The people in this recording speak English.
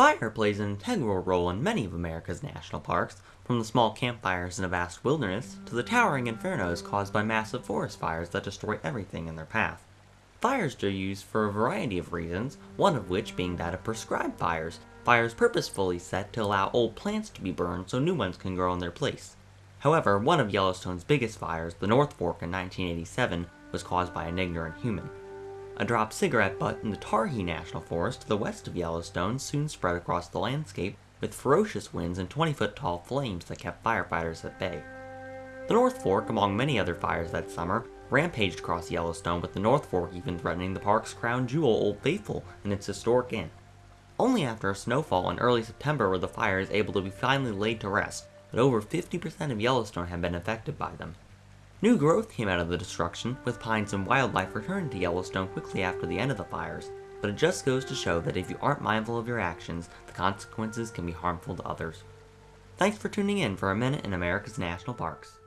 Fire plays an integral role in many of America's national parks, from the small campfires in a vast wilderness to the towering infernos caused by massive forest fires that destroy everything in their path. Fires are used for a variety of reasons, one of which being that of prescribed fires, fires purposefully set to allow old plants to be burned so new ones can grow in their place. However, one of Yellowstone's biggest fires, the North Fork in 1987, was caused by an ignorant human. A dropped cigarette butt in the Targhee National Forest to the west of Yellowstone soon spread across the landscape with ferocious winds and 20 foot tall flames that kept firefighters at bay. The North Fork, among many other fires that summer, rampaged across Yellowstone with the North Fork even threatening the park's crown jewel Old Faithful and its historic inn. Only after a snowfall in early September were the fires able to be finally laid to rest, but over 50% of Yellowstone had been affected by them. New growth came out of the destruction, with pines and wildlife returning to Yellowstone quickly after the end of the fires, but it just goes to show that if you aren't mindful of your actions, the consequences can be harmful to others. Thanks for tuning in for a minute in America's National Parks.